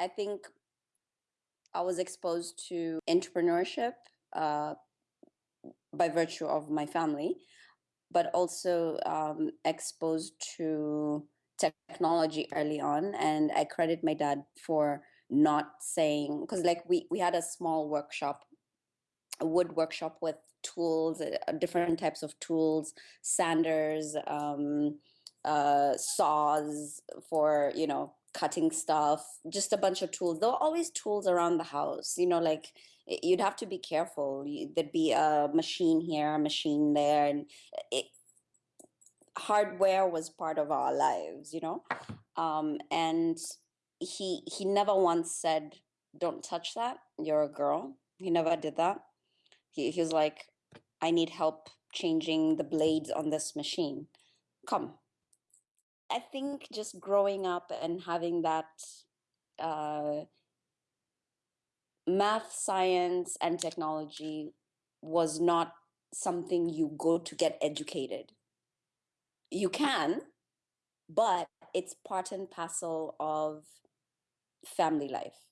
I think I was exposed to entrepreneurship uh, by virtue of my family, but also um, exposed to technology early on. And I credit my dad for not saying, because like we, we had a small workshop, a wood workshop with tools, uh, different types of tools, sanders, um, uh, saws for, you know, cutting stuff, just a bunch of tools. There were always tools around the house, you know, like you'd have to be careful. There'd be a machine here, a machine there, and it, hardware was part of our lives, you know. Um, and he he never once said, "Don't touch that. You're a girl." He never did that. He he was like, "I need help changing the blades on this machine. Come." I think just growing up and having that uh, math, science, and technology was not something you go to get educated. You can, but it's part and parcel of family life.